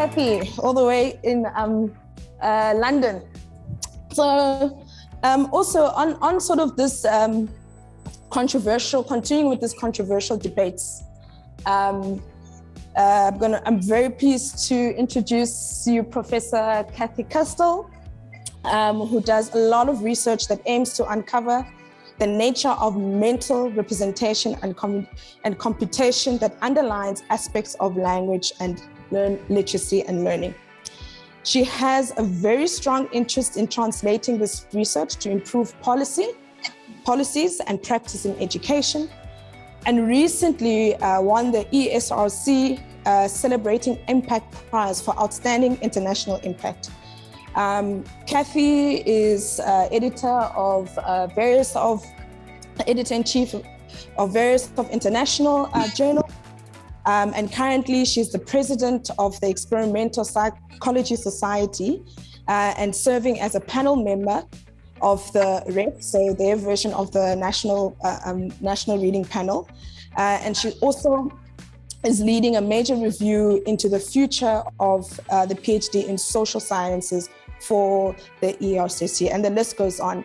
Kathy, all the way in um, uh, London. So um, also on, on sort of this um, controversial, continuing with this controversial debates, um, uh, I'm, gonna, I'm very pleased to introduce you Professor Kathy Rastle, um, who does a lot of research that aims to uncover the nature of mental representation and, com and computation that underlines aspects of language and learn literacy and learning. She has a very strong interest in translating this research to improve policy, policies and practice in education, and recently uh, won the ESRC uh, Celebrating Impact Prize for Outstanding International Impact. Um, Kathy is uh, editor of uh, various of, editor-in-chief of various of international uh, journals. Um, and currently she's the president of the Experimental Psychology Society uh, and serving as a panel member of the REP, so their version of the National, uh, um, National Reading Panel. Uh, and she also is leading a major review into the future of uh, the PhD in social sciences for the ESRC, and the list goes on.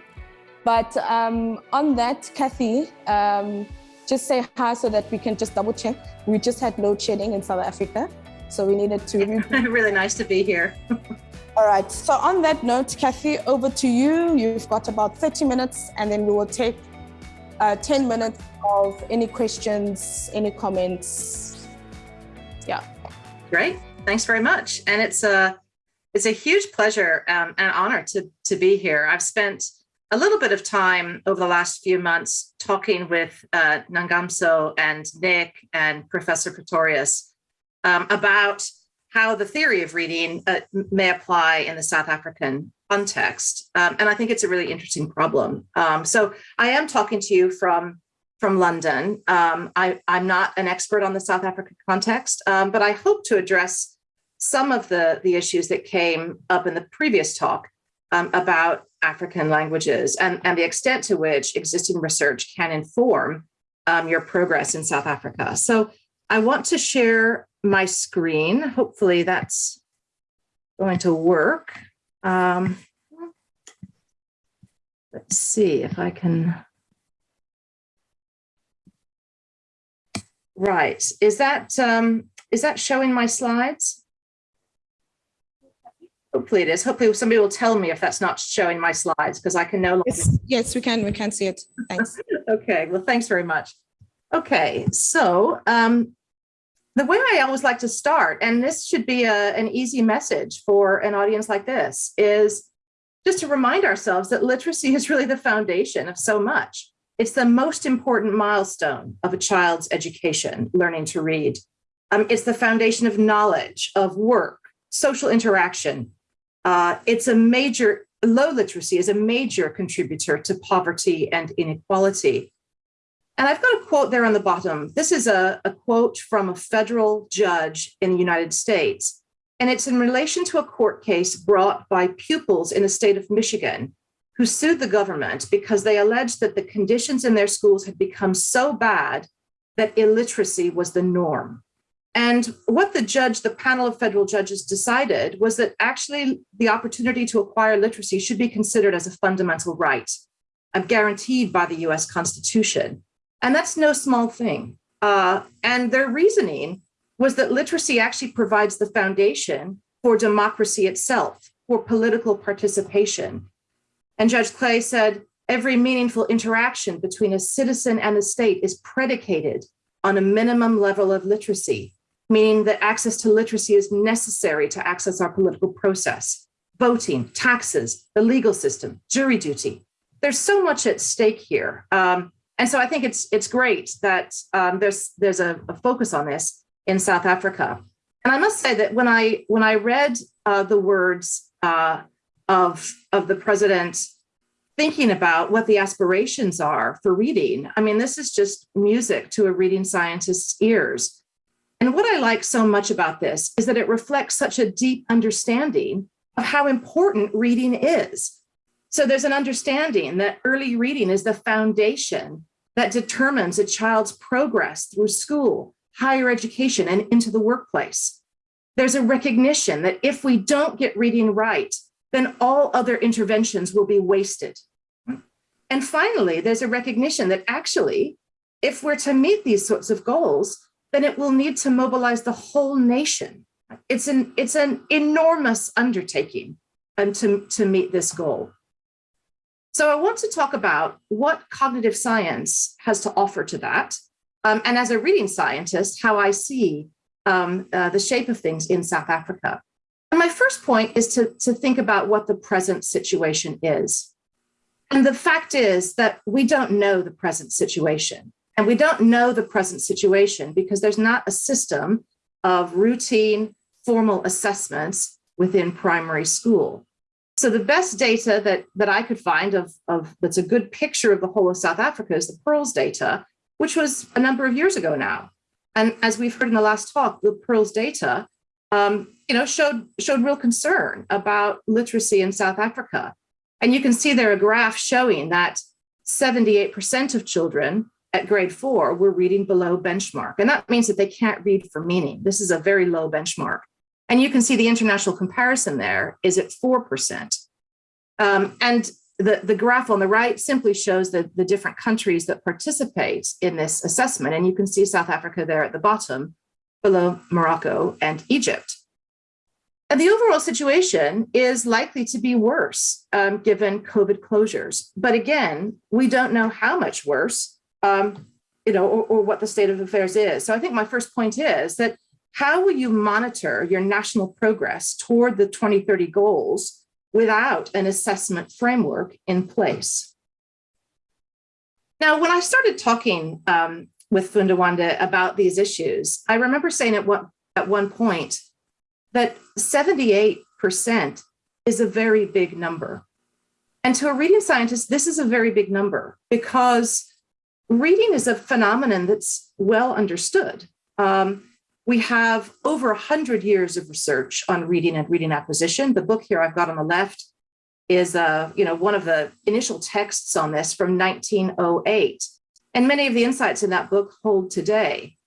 But um, on that, Kathy, um, just say hi so that we can just double check. We just had load shedding in South Africa, so we needed to. really nice to be here. All right, so on that note, Kathy, over to you. You've got about 30 minutes, and then we will take uh, 10 minutes of any questions, any comments. Yeah. Great. Thanks very much. And it's a it's a huge pleasure um, and honor to, to be here. I've spent a little bit of time over the last few months talking with uh, Nangamso and Nick and Professor Pretorius um, about how the theory of reading uh, may apply in the South African context. Um, and I think it's a really interesting problem. Um, so I am talking to you from, from London. Um, I, am not an expert on the South African context, um, but I hope to address some of the, the issues that came up in the previous talk um, about African languages and, and the extent to which existing research can inform um, your progress in South Africa. So I want to share my screen. Hopefully that's going to work. Um, let's see if I can. Right, is that um, is that showing my slides? Hopefully it is. Hopefully somebody will tell me if that's not showing my slides because I can no longer. Yes, yes, we can. We can see it. Thanks. okay. Well, thanks very much. Okay. So um, the way I always like to start, and this should be a, an easy message for an audience like this, is just to remind ourselves that literacy is really the foundation of so much. It's the most important milestone of a child's education, learning to read. Um, it's the foundation of knowledge, of work, social interaction, uh, it's a major, low literacy is a major contributor to poverty and inequality. And I've got a quote there on the bottom. This is a, a quote from a federal judge in the United States. And it's in relation to a court case brought by pupils in the state of Michigan who sued the government because they alleged that the conditions in their schools had become so bad that illiteracy was the norm. And what the judge, the panel of federal judges decided was that actually the opportunity to acquire literacy should be considered as a fundamental right and guaranteed by the US Constitution. And that's no small thing. Uh, and their reasoning was that literacy actually provides the foundation for democracy itself, for political participation. And Judge Clay said, every meaningful interaction between a citizen and the state is predicated on a minimum level of literacy meaning that access to literacy is necessary to access our political process, voting, taxes, the legal system, jury duty. There's so much at stake here. Um, and so I think it's it's great that um, there's there's a, a, focus on this in South Africa. And I must say that when I when I read uh, the words uh, of of the president thinking about what the aspirations are for reading, I mean, this is just music to a reading scientist's ears. And what I like so much about this is that it reflects such a deep understanding of how important reading is. So there's an understanding that early reading is the foundation that determines a child's progress through school, higher education, and into the workplace. there's a recognition that if we don't get reading right, then all other interventions will be wasted. And finally, there's a recognition that actually, if we're to meet these sorts of goals, then it will need to mobilize the whole nation. It's an, it's an enormous undertaking um, to, to meet this goal. So I want to talk about what cognitive science has to offer to that. Um, and as a reading scientist, how I see um, uh, the shape of things in South Africa. And my first point is to, to think about what the present situation is. And the fact is that we don't know the present situation. And we don't know the present situation because there's not a system of routine formal assessments within primary school. So the best data that, that I could find of, of that's a good picture of the whole of South Africa is the PIRLS data, which was a number of years ago now. And as we've heard in the last talk, the PIRLS data, um, you know, showed showed real concern about literacy in South Africa. And you can see there a graph showing that 78% of children at grade four were reading below benchmark. And that means that they can't read for meaning. This is a very low benchmark. And you can see the international comparison there is at 4%. Um, and the, the graph on the right simply shows the, the different countries that participate in this assessment. And you can see South Africa there at the bottom, below Morocco and Egypt. And the overall situation is likely to be worse um, given COVID closures. But again, we don't know how much worse, um, you know, or, or what the state of affairs is. So I think my first point is that how will you monitor your national progress toward the 2030 goals without an assessment framework in place? Now, when I started talking um, with Funda Wande about these issues, I remember saying at one, at one point that 78% is a very big number. And to a reading scientist, this is a very big number because reading is a phenomenon that's well understood. Um, we have over 100 years of research on reading and reading acquisition. The book here I've got on the left is uh, you know, one of the initial texts on this from 1908. And many of the insights in that book hold today.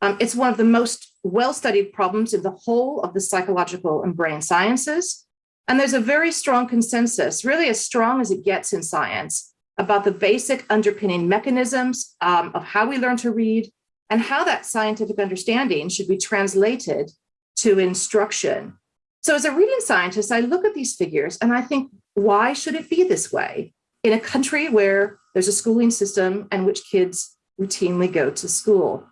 Um, it's one of the most well-studied problems in the whole of the psychological and brain sciences. And there's a very strong consensus, really as strong as it gets in science, about the basic underpinning mechanisms um, of how we learn to read and how that scientific understanding should be translated to instruction. So as a reading scientist, I look at these figures and I think, why should it be this way in a country where there's a schooling system and which kids routinely go to school?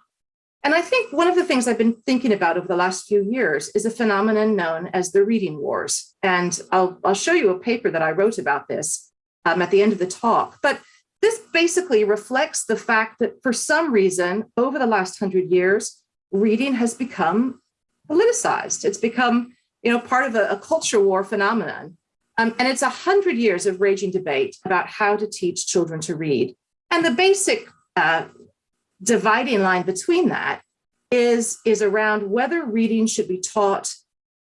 And I think one of the things I've been thinking about over the last few years is a phenomenon known as the reading wars. And I'll, I'll show you a paper that I wrote about this um, at the end of the talk. But this basically reflects the fact that for some reason, over the last hundred years, reading has become politicized. It's become you know, part of a, a culture war phenomenon. Um, and it's a hundred years of raging debate about how to teach children to read. And the basic uh, dividing line between that is, is around whether reading should be taught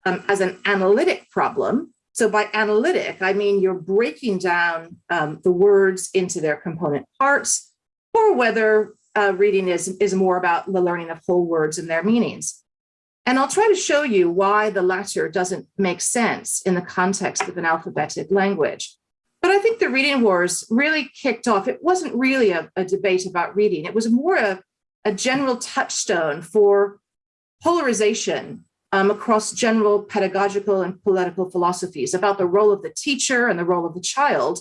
um, as an analytic problem so by analytic, I mean you're breaking down um, the words into their component parts, or whether uh, reading is, is more about the learning of whole words and their meanings. And I'll try to show you why the latter doesn't make sense in the context of an alphabetic language. But I think the reading wars really kicked off. It wasn't really a, a debate about reading. It was more a, a general touchstone for polarization um, across general pedagogical and political philosophies about the role of the teacher and the role of the child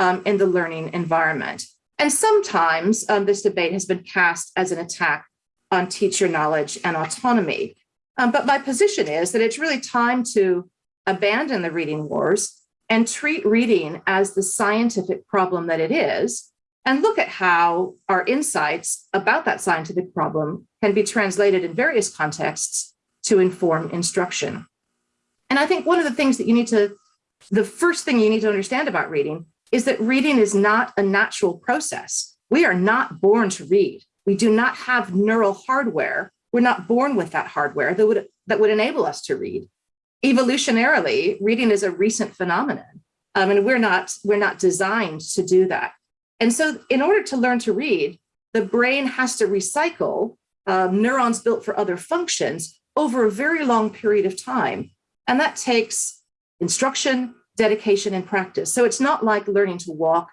um, in the learning environment. And sometimes um, this debate has been cast as an attack on teacher knowledge and autonomy. Um, but my position is that it's really time to abandon the reading wars and treat reading as the scientific problem that it is, and look at how our insights about that scientific problem can be translated in various contexts to inform instruction. And I think one of the things that you need to, the first thing you need to understand about reading is that reading is not a natural process. We are not born to read. We do not have neural hardware. We're not born with that hardware that would, that would enable us to read. Evolutionarily, reading is a recent phenomenon. Um, and we're not, we're not designed to do that. And so in order to learn to read, the brain has to recycle um, neurons built for other functions over a very long period of time. And that takes instruction, dedication, and practice. So it's not like learning to walk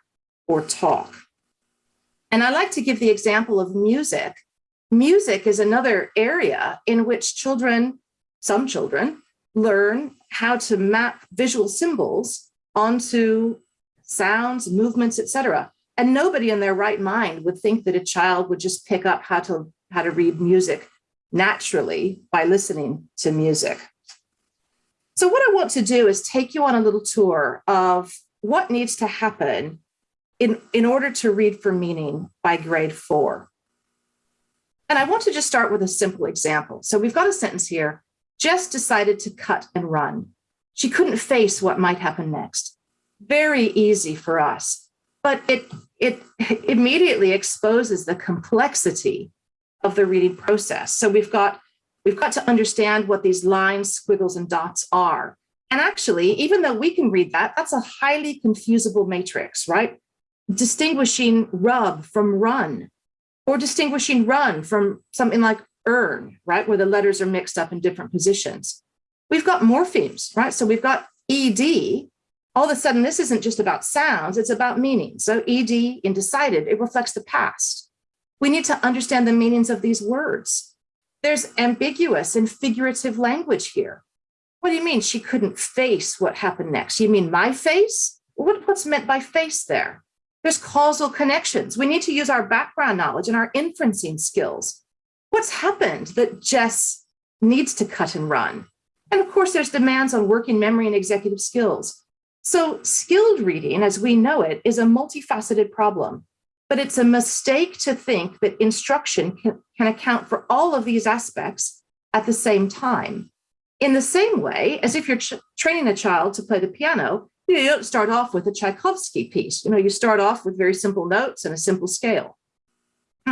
or talk. And I like to give the example of music. Music is another area in which children, some children, learn how to map visual symbols onto sounds, movements, etc. And nobody in their right mind would think that a child would just pick up how to how to read music naturally by listening to music. So what I want to do is take you on a little tour of what needs to happen in, in order to read for meaning by grade four. And I want to just start with a simple example. So we've got a sentence here, Jess decided to cut and run. She couldn't face what might happen next. Very easy for us, but it, it immediately exposes the complexity of the reading process. So we've got, we've got to understand what these lines, squiggles, and dots are. And actually, even though we can read that, that's a highly confusable matrix, right? Distinguishing rub from run, or distinguishing run from something like earn, right? Where the letters are mixed up in different positions. We've got morphemes, right? So we've got ED. All of a sudden, this isn't just about sounds, it's about meaning. So ED, indecided, it reflects the past. We need to understand the meanings of these words. There's ambiguous and figurative language here. What do you mean she couldn't face what happened next? You mean my face? What, what's meant by face there? There's causal connections. We need to use our background knowledge and our inferencing skills. What's happened that Jess needs to cut and run? And of course, there's demands on working memory and executive skills. So skilled reading, as we know it, is a multifaceted problem but it's a mistake to think that instruction can, can account for all of these aspects at the same time. In the same way as if you're training a child to play the piano, you don't start off with a Tchaikovsky piece. You know, you start off with very simple notes and a simple scale.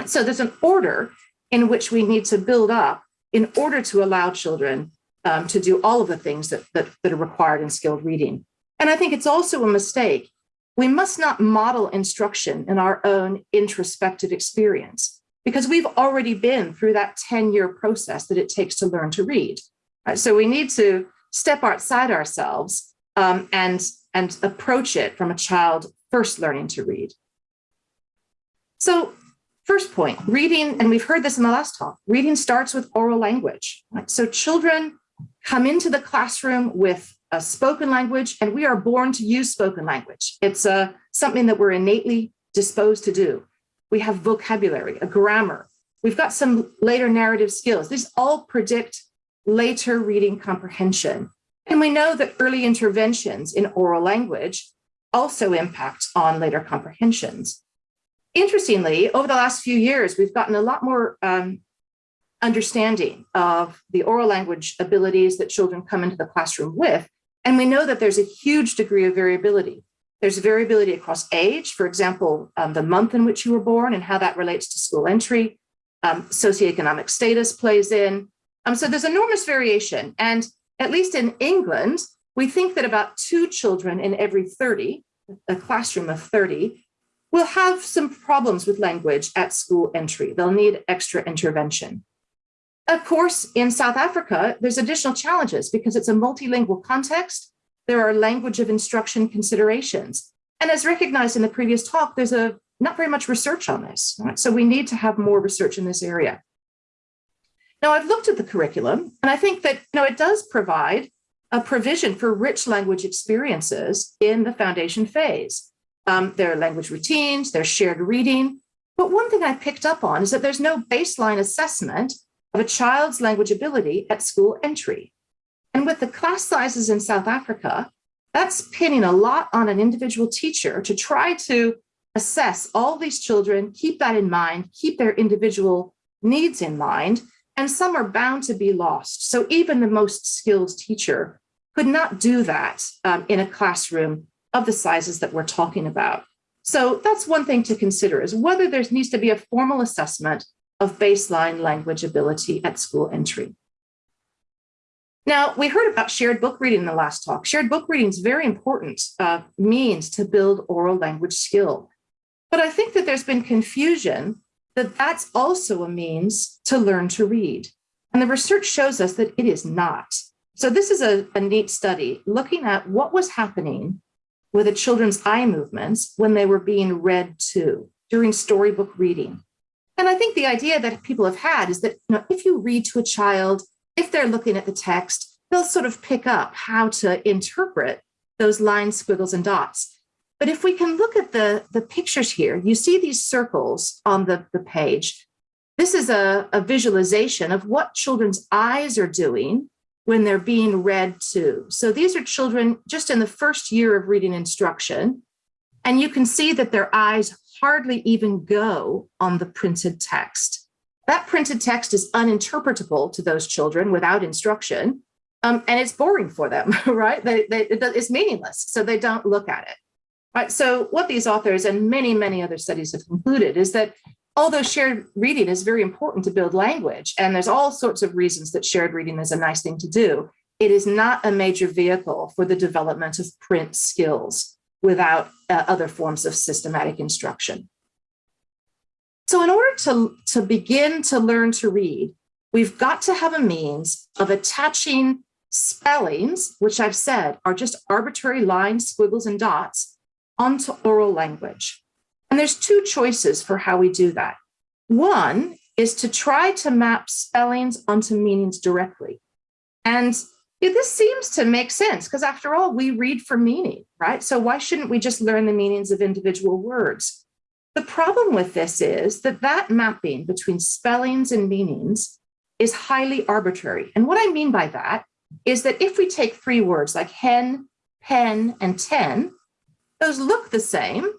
So there's an order in which we need to build up in order to allow children um, to do all of the things that, that, that are required in skilled reading. And I think it's also a mistake we must not model instruction in our own introspective experience because we've already been through that 10 year process that it takes to learn to read. So we need to step outside ourselves um, and, and approach it from a child first learning to read. So first point, reading, and we've heard this in the last talk, reading starts with oral language. So children come into the classroom with a spoken language, and we are born to use spoken language. It's uh, something that we're innately disposed to do. We have vocabulary, a grammar. We've got some later narrative skills. These all predict later reading comprehension. And we know that early interventions in oral language also impact on later comprehensions. Interestingly, over the last few years, we've gotten a lot more um, understanding of the oral language abilities that children come into the classroom with and we know that there's a huge degree of variability. There's variability across age, for example, um, the month in which you were born and how that relates to school entry. Um, socioeconomic status plays in. Um, so there's enormous variation. And at least in England, we think that about two children in every 30, a classroom of 30, will have some problems with language at school entry. They'll need extra intervention. Of course, in South Africa, there's additional challenges because it's a multilingual context. There are language of instruction considerations. And as recognized in the previous talk, there's a not very much research on this. Right? So we need to have more research in this area. Now I've looked at the curriculum and I think that you know, it does provide a provision for rich language experiences in the foundation phase. Um, there are language routines, there's shared reading. But one thing I picked up on is that there's no baseline assessment of a child's language ability at school entry. And with the class sizes in South Africa, that's pinning a lot on an individual teacher to try to assess all these children, keep that in mind, keep their individual needs in mind, and some are bound to be lost. So even the most skilled teacher could not do that um, in a classroom of the sizes that we're talking about. So that's one thing to consider is whether there needs to be a formal assessment of baseline language ability at school entry. Now, we heard about shared book reading in the last talk. Shared book reading is very important uh, means to build oral language skill. But I think that there's been confusion that that's also a means to learn to read. And the research shows us that it is not. So this is a, a neat study looking at what was happening with the children's eye movements when they were being read to during storybook reading. And I think the idea that people have had is that you know, if you read to a child, if they're looking at the text, they'll sort of pick up how to interpret those lines, squiggles, and dots. But if we can look at the, the pictures here, you see these circles on the, the page. This is a, a visualization of what children's eyes are doing when they're being read to. So these are children just in the first year of reading instruction. And you can see that their eyes hardly even go on the printed text. That printed text is uninterpretable to those children without instruction. Um, and it's boring for them, right? They, they, it's meaningless, so they don't look at it. Right. So what these authors and many, many other studies have concluded is that although shared reading is very important to build language, and there's all sorts of reasons that shared reading is a nice thing to do, it is not a major vehicle for the development of print skills without uh, other forms of systematic instruction. So in order to, to begin to learn to read, we've got to have a means of attaching spellings, which I've said are just arbitrary lines, squiggles, and dots, onto oral language. And there's two choices for how we do that. One is to try to map spellings onto meanings directly. And this seems to make sense because after all, we read for meaning, right? So why shouldn't we just learn the meanings of individual words? The problem with this is that that mapping between spellings and meanings is highly arbitrary. And what I mean by that is that if we take three words like hen, pen, and ten, those look the same,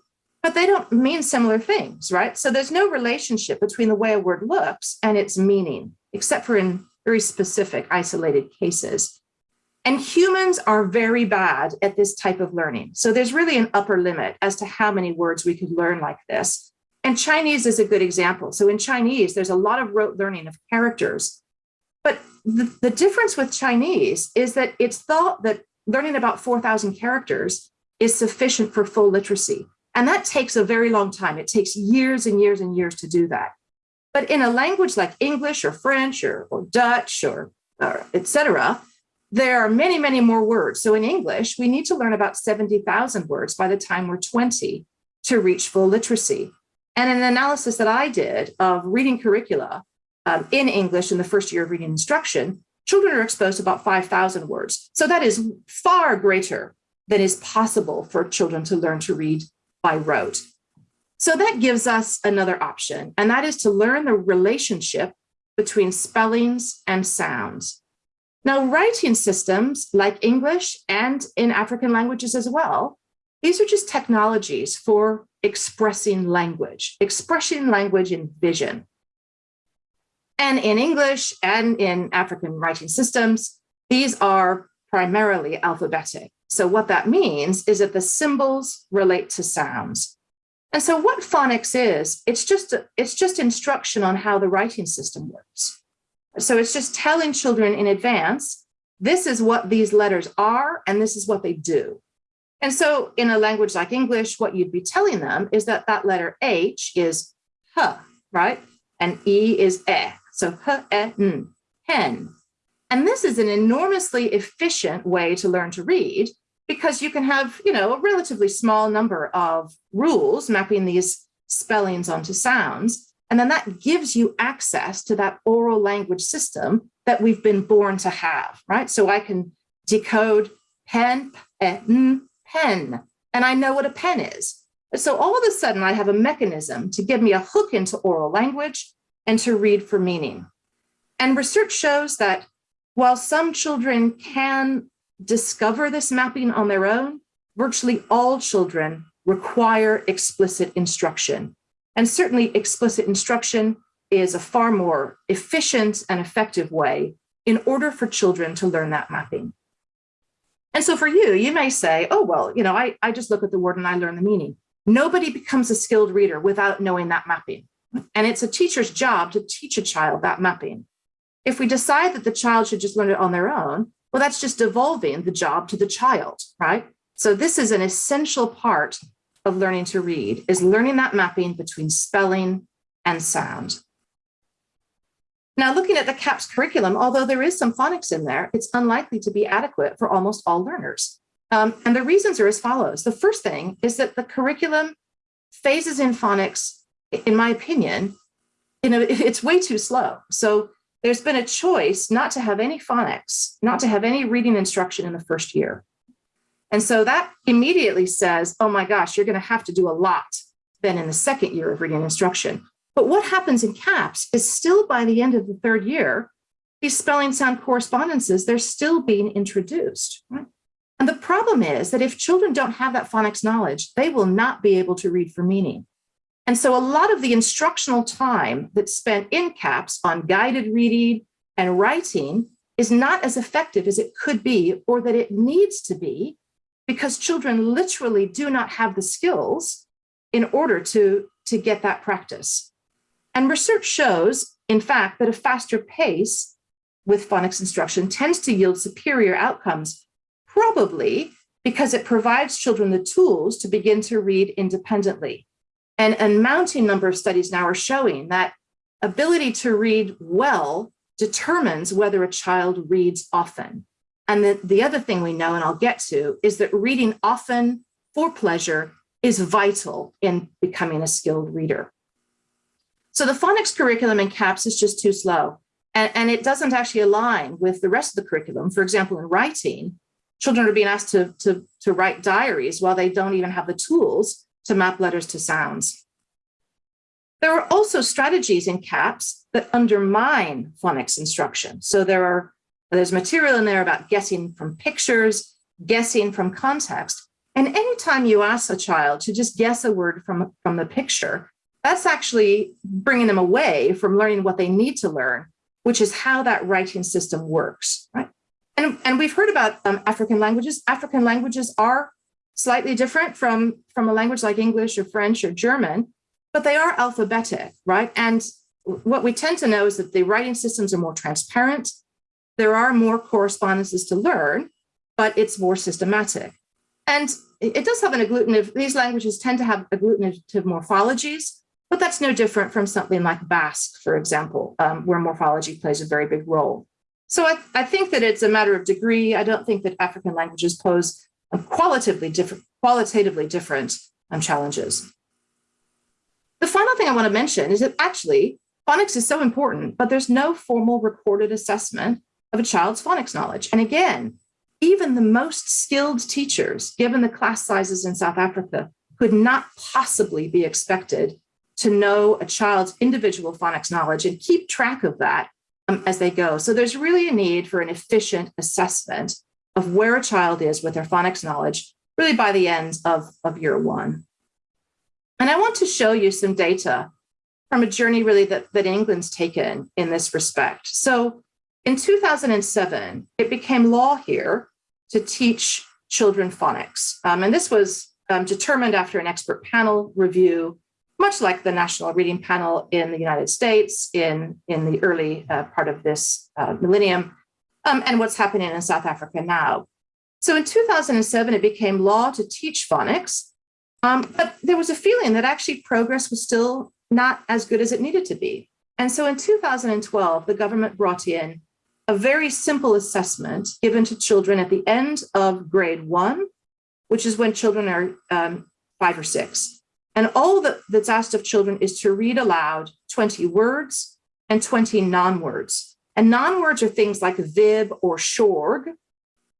but they don't mean similar things, right? So there's no relationship between the way a word looks and its meaning, except for in very specific isolated cases. And humans are very bad at this type of learning. So there's really an upper limit as to how many words we could learn like this. And Chinese is a good example. So in Chinese, there's a lot of rote learning of characters. But the, the difference with Chinese is that it's thought that learning about 4,000 characters is sufficient for full literacy. And that takes a very long time. It takes years and years and years to do that. But in a language like English or French or, or Dutch or, or etc., there are many, many more words. So in English, we need to learn about 70,000 words by the time we're 20 to reach full literacy. And in an analysis that I did of reading curricula um, in English in the first year of reading instruction, children are exposed to about 5,000 words. So that is far greater than is possible for children to learn to read by rote. So that gives us another option, and that is to learn the relationship between spellings and sounds. Now, writing systems like English and in African languages as well, these are just technologies for expressing language, expressing language in vision. And in English and in African writing systems, these are primarily alphabetic. So what that means is that the symbols relate to sounds. And so what phonics is, it's just, it's just instruction on how the writing system works. So it's just telling children in advance, this is what these letters are, and this is what they do. And so in a language like English, what you'd be telling them is that that letter H is H, right? And E is E. So H, E, N, hen. And this is an enormously efficient way to learn to read because you can have, you know, a relatively small number of rules mapping these spellings onto sounds. And then that gives you access to that oral language system that we've been born to have, right? So I can decode pen, pen, eh, pen, and I know what a pen is. So all of a sudden I have a mechanism to give me a hook into oral language and to read for meaning. And research shows that while some children can discover this mapping on their own, virtually all children require explicit instruction. And certainly explicit instruction is a far more efficient and effective way in order for children to learn that mapping. And so for you, you may say, oh, well, you know, I, I just look at the word and I learn the meaning. Nobody becomes a skilled reader without knowing that mapping. And it's a teacher's job to teach a child that mapping. If we decide that the child should just learn it on their own, well, that's just devolving the job to the child, right? So this is an essential part of learning to read, is learning that mapping between spelling and sound. Now, looking at the CAPS curriculum, although there is some phonics in there, it's unlikely to be adequate for almost all learners. Um, and the reasons are as follows. The first thing is that the curriculum phases in phonics, in my opinion, it's way too slow. So there's been a choice not to have any phonics, not to have any reading instruction in the first year. And so that immediately says, oh my gosh, you're going to have to do a lot then in the second year of reading instruction. But what happens in CAPS is still by the end of the third year, these spelling sound correspondences, they're still being introduced. Right? And the problem is that if children don't have that phonics knowledge, they will not be able to read for meaning. And so a lot of the instructional time that's spent in CAPS on guided reading and writing is not as effective as it could be or that it needs to be because children literally do not have the skills in order to, to get that practice. And research shows, in fact, that a faster pace with phonics instruction tends to yield superior outcomes, probably because it provides children the tools to begin to read independently. And a mounting number of studies now are showing that ability to read well determines whether a child reads often. And the, the other thing we know, and I'll get to, is that reading often for pleasure is vital in becoming a skilled reader. So the phonics curriculum in CAPS is just too slow. And, and it doesn't actually align with the rest of the curriculum. For example, in writing, children are being asked to, to, to write diaries while they don't even have the tools to map letters to sounds. There are also strategies in CAPS that undermine phonics instruction. So there are there's material in there about guessing from pictures, guessing from context. And anytime you ask a child to just guess a word from, from the picture, that's actually bringing them away from learning what they need to learn, which is how that writing system works, right? And, and we've heard about um, African languages. African languages are slightly different from, from a language like English or French or German, but they are alphabetic, right? And what we tend to know is that the writing systems are more transparent. There are more correspondences to learn, but it's more systematic. And it does have an agglutinative, these languages tend to have agglutinative morphologies, but that's no different from something like Basque, for example, um, where morphology plays a very big role. So I, I think that it's a matter of degree. I don't think that African languages pose qualitatively different, qualitatively different um, challenges. The final thing I want to mention is that actually phonics is so important, but there's no formal recorded assessment of a child's phonics knowledge. And again, even the most skilled teachers, given the class sizes in South Africa, could not possibly be expected to know a child's individual phonics knowledge and keep track of that um, as they go. So there's really a need for an efficient assessment of where a child is with their phonics knowledge, really by the end of, of year one. And I want to show you some data from a journey really that, that England's taken in this respect. So in 2007, it became law here to teach children phonics. Um, and this was um, determined after an expert panel review, much like the National Reading Panel in the United States in, in the early uh, part of this uh, millennium, um, and what's happening in South Africa now. So in 2007, it became law to teach phonics, um, but there was a feeling that actually progress was still not as good as it needed to be. And so in 2012, the government brought in a very simple assessment given to children at the end of grade one, which is when children are um, five or six. And all that, that's asked of children is to read aloud 20 words and 20 non-words. And non-words are things like vib or shorg.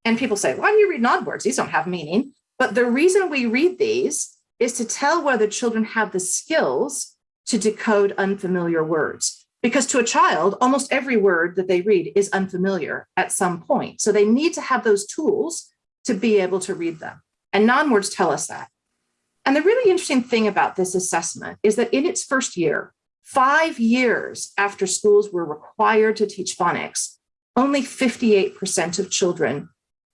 And people say, why do you read non-words? These don't have meaning. But the reason we read these is to tell whether children have the skills to decode unfamiliar words. Because to a child, almost every word that they read is unfamiliar at some point. So they need to have those tools to be able to read them. And non-words tell us that. And the really interesting thing about this assessment is that in its first year, Five years after schools were required to teach phonics, only 58% of children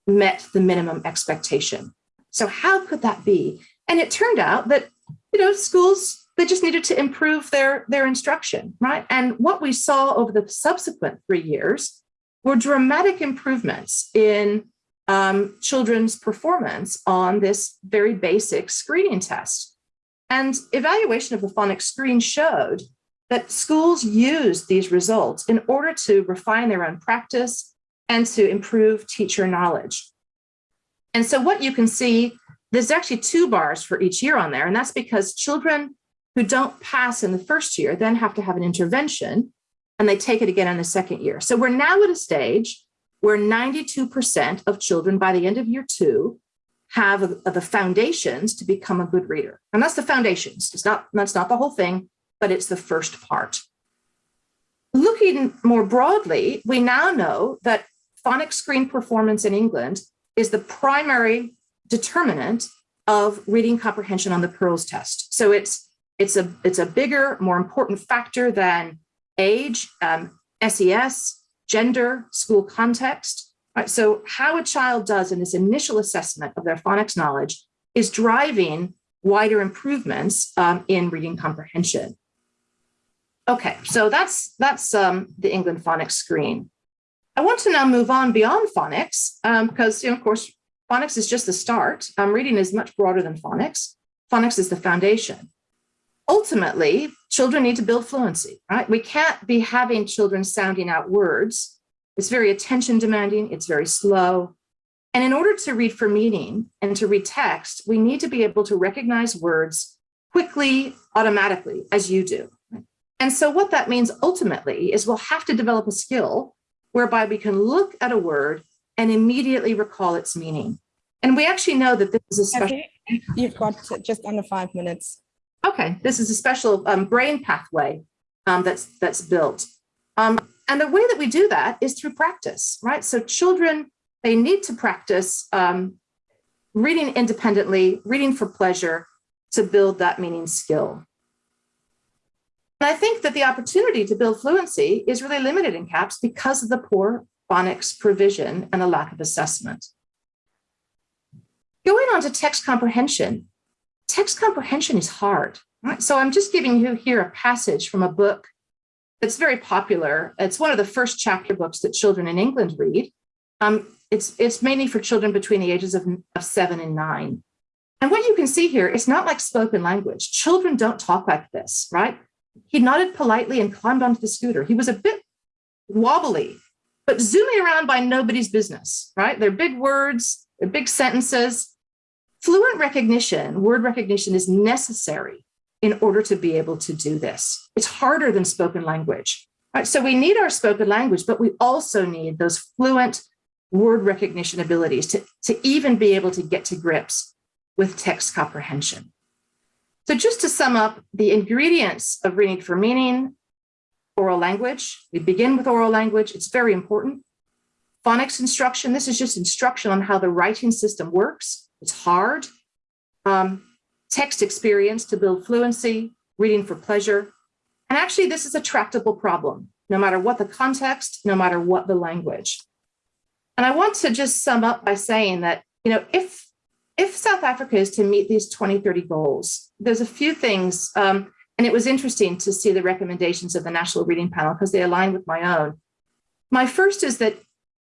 met the minimum expectation. So how could that be? And it turned out that, you know, schools, they just needed to improve their, their instruction, right? And what we saw over the subsequent three years were dramatic improvements in um, children's performance on this very basic screening test. And evaluation of the phonics screen showed that schools used these results in order to refine their own practice and to improve teacher knowledge. And so what you can see, there's actually two bars for each year on there, and that's because children who don't pass in the first year then have to have an intervention and they take it again in the second year. So we're now at a stage where 92% of children by the end of year two have the foundations to become a good reader. And that's the foundations. It's not, that's not the whole thing, but it's the first part. Looking more broadly, we now know that phonics screen performance in England is the primary determinant of reading comprehension on the PIRLS test. So it's, it's, a, it's a bigger, more important factor than age, um, SES, gender, school context. Right? So how a child does in this initial assessment of their phonics knowledge is driving wider improvements um, in reading comprehension. Okay, so that's that's um, the England phonics screen. I want to now move on beyond phonics um, because, you know, of course, phonics is just the start. Um, reading is much broader than phonics. Phonics is the foundation. Ultimately, children need to build fluency, right? We can't be having children sounding out words. It's very attention demanding. It's very slow. And in order to read for meaning and to read text, we need to be able to recognize words quickly, automatically, as you do. And so what that means ultimately is we'll have to develop a skill whereby we can look at a word and immediately recall its meaning. And we actually know that this is a special. You've got just under five minutes. Okay, this is a special um, brain pathway um, that's that's built. Um, and the way that we do that is through practice, right? So children, they need to practice um, reading independently, reading for pleasure to build that meaning skill. And I think that the opportunity to build fluency is really limited in CAPS because of the poor phonics provision and the lack of assessment. Going on to text comprehension, text comprehension is hard. Right? So I'm just giving you here a passage from a book that's very popular. It's one of the first chapter books that children in England read. Um, it's, it's mainly for children between the ages of, of seven and nine. And what you can see here, it's not like spoken language. Children don't talk like this, right? He nodded politely and climbed onto the scooter. He was a bit wobbly, but zooming around by nobody's business, right? They're big words, they're big sentences. Fluent recognition, word recognition is necessary in order to be able to do this. It's harder than spoken language. Right? So we need our spoken language, but we also need those fluent word recognition abilities to, to even be able to get to grips with text comprehension. So just to sum up the ingredients of reading for meaning, oral language, we begin with oral language, it's very important. Phonics instruction, this is just instruction on how the writing system works. It's hard. Um, text experience to build fluency, reading for pleasure. And actually this is a tractable problem, no matter what the context, no matter what the language. And I want to just sum up by saying that, you know, if if South Africa is to meet these 2030 goals, there's a few things, um, and it was interesting to see the recommendations of the National Reading Panel because they align with my own. My first is that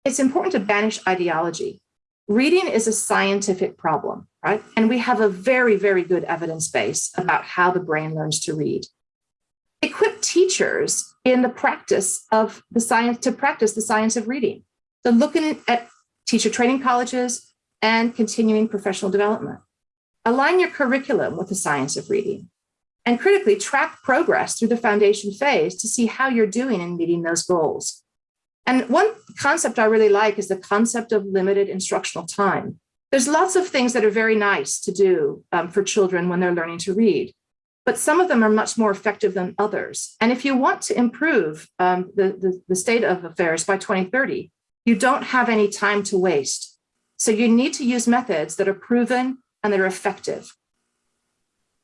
it's important to banish ideology. Reading is a scientific problem, right? And we have a very, very good evidence base about how the brain learns to read. Equip teachers in the practice of the science to practice the science of reading. So looking at teacher training colleges, and continuing professional development. Align your curriculum with the science of reading and critically track progress through the foundation phase to see how you're doing in meeting those goals. And one concept I really like is the concept of limited instructional time. There's lots of things that are very nice to do um, for children when they're learning to read, but some of them are much more effective than others. And if you want to improve um, the, the, the state of affairs by 2030, you don't have any time to waste. So you need to use methods that are proven and that are effective.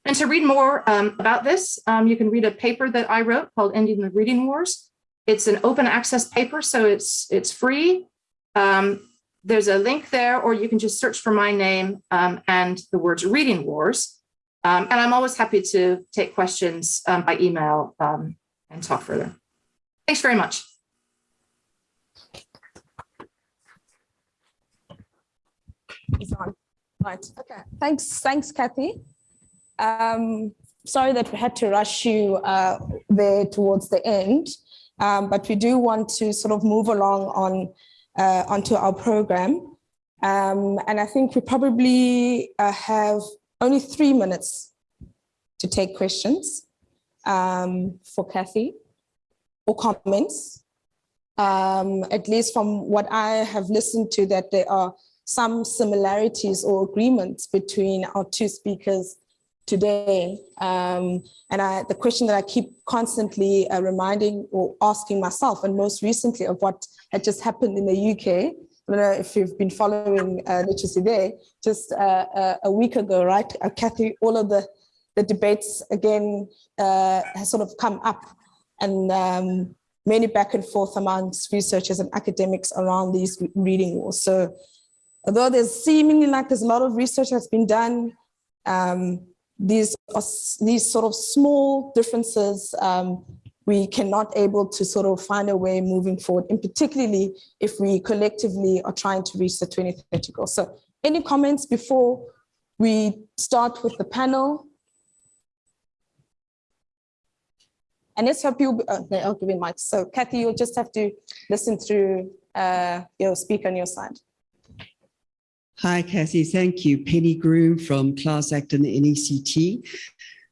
And to read more um, about this, um, you can read a paper that I wrote called Ending the Reading Wars. It's an open access paper, so it's, it's free. Um, there's a link there, or you can just search for my name um, and the words Reading Wars. Um, and I'm always happy to take questions um, by email and talk further. Thanks very much. is on. Right. Okay. Thanks. Thanks, Kathy. Um, sorry that we had to rush you uh, there towards the end, um, but we do want to sort of move along on uh, onto our program. Um, and I think we probably uh, have only three minutes to take questions um, for Kathy or comments. Um, at least from what I have listened to that there are some similarities or agreements between our two speakers today. Um, and I, the question that I keep constantly uh, reminding or asking myself, and most recently of what had just happened in the UK, I don't know if you've been following uh, literacy there, just uh, uh, a week ago, right, uh, Kathy, all of the, the debates again uh, has sort of come up and um, many back and forth amongst researchers and academics around these reading wars. So although there's seemingly like there's a lot of research that's been done, um, these these sort of small differences um, we cannot able to sort of find a way moving forward, and particularly if we collectively are trying to reach the 2030 goal. So any comments before we start with the panel? And let's hope you, uh, I'll give you mic. So Kathy, you'll just have to listen through uh, your speaker on your side. Hi, Kathy. Thank you. Penny Groom from Class Act and the NECT.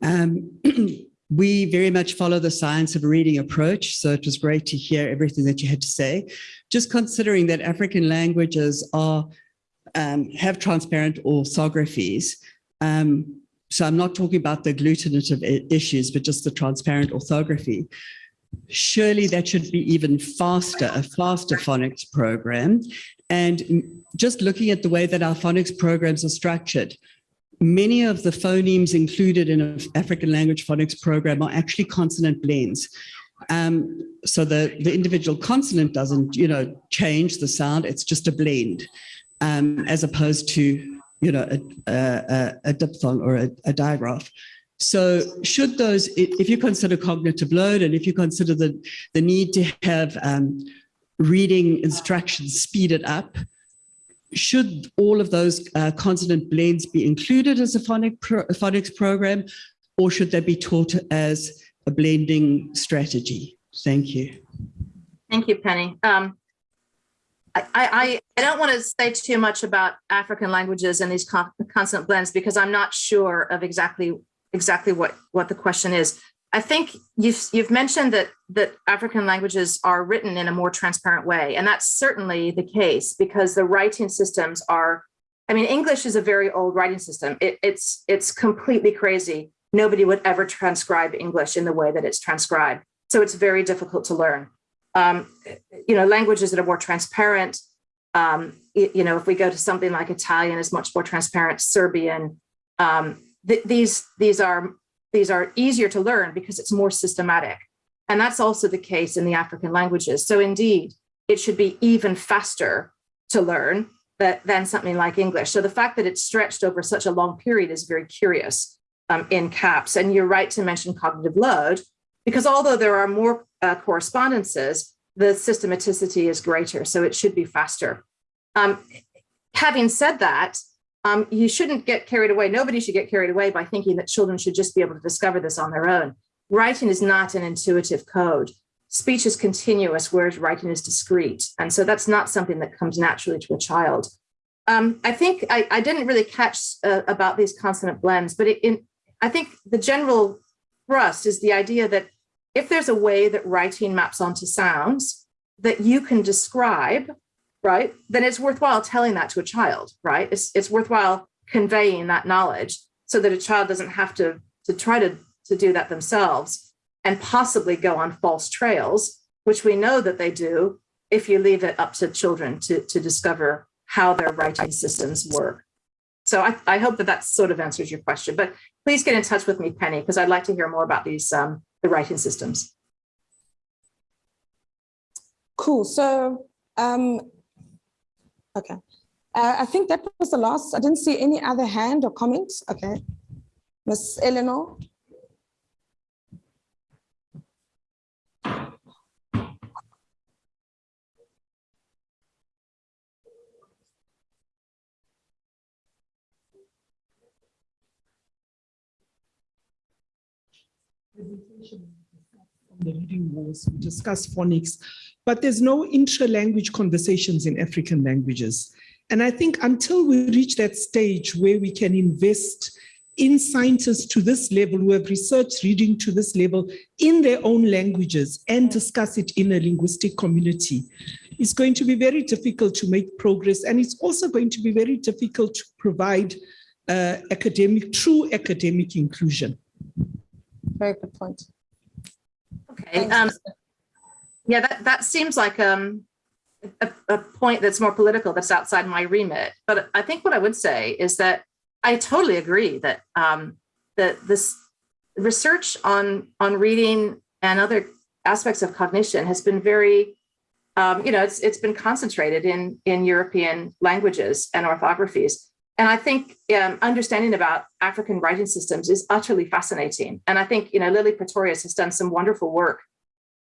Um, we very much follow the science of reading approach, so it was great to hear everything that you had to say. Just considering that African languages are um, have transparent orthographies, um, so I'm not talking about the agglutinative issues, but just the transparent orthography. Surely that should be even faster, a faster phonics program. And just looking at the way that our phonics programs are structured, many of the phonemes included in an African language phonics program are actually consonant blends. Um, so the, the individual consonant doesn't, you know, change the sound, it's just a blend, um, as opposed to, you know, a, a, a diphthong or a, a digraph. So should those, if you consider cognitive load and if you consider the, the need to have um, reading instructions speeded up, should all of those uh, consonant blends be included as a, phonic pro phonics program or should they be taught as a blending strategy? Thank you. Thank you, Penny. Um, I, I, I don't want to say too much about African languages and these con consonant blends because I'm not sure of exactly exactly what, what the question is. I think you've, you've mentioned that, that African languages are written in a more transparent way, and that's certainly the case because the writing systems are, I mean, English is a very old writing system. It, it's, it's completely crazy. Nobody would ever transcribe English in the way that it's transcribed. So it's very difficult to learn. Um, you know, languages that are more transparent, um, you know, if we go to something like Italian is much more transparent, Serbian, um, th these, these are these are easier to learn because it's more systematic. And that's also the case in the African languages. So indeed, it should be even faster to learn that, than something like English. So the fact that it's stretched over such a long period is very curious um, in CAPS. And you're right to mention cognitive load, because although there are more uh, correspondences, the systematicity is greater, so it should be faster. Um, having said that, um, you shouldn't get carried away. Nobody should get carried away by thinking that children should just be able to discover this on their own. Writing is not an intuitive code. Speech is continuous, whereas writing is discrete. And so that's not something that comes naturally to a child. Um, I think I, I, didn't really catch uh, about these consonant blends, but it, in, I think the general thrust is the idea that if there's a way that writing maps onto sounds that you can describe right, then it's worthwhile telling that to a child, right? It's, it's worthwhile conveying that knowledge so that a child doesn't have to, to try to, to do that themselves and possibly go on false trails, which we know that they do if you leave it up to children to, to discover how their writing systems work. So I, I hope that that sort of answers your question, but please get in touch with me, Penny, because I'd like to hear more about these, um, the writing systems. Cool. So um, Okay. Uh, I think that was the last. I didn't see any other hand or comments. Okay. Miss Eleanor. The reading wars, we discuss phonics, but there's no intra-language conversations in African languages. And I think until we reach that stage where we can invest in scientists to this level who have researched reading to this level in their own languages and discuss it in a linguistic community, it's going to be very difficult to make progress. And it's also going to be very difficult to provide uh, academic, true academic inclusion. Very good point. Okay. Um, yeah, that, that seems like um, a, a point that's more political, that's outside my remit. But I think what I would say is that I totally agree that um, that this research on on reading and other aspects of cognition has been very, um, you know, it's it's been concentrated in in European languages and orthographies. And I think um, understanding about African writing systems is utterly fascinating. And I think, you know, Lily Pretorius has done some wonderful work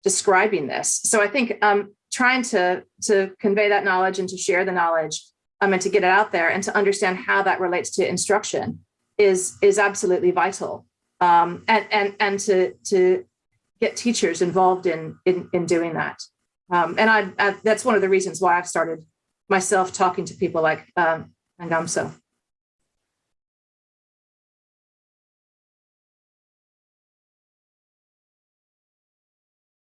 describing this. So I think um, trying to, to convey that knowledge and to share the knowledge um, and to get it out there and to understand how that relates to instruction is, is absolutely vital. Um, and, and, and to, to get teachers involved in, in, in doing that. Um, and I, I, that's one of the reasons why I've started myself talking to people like um, Ngamso.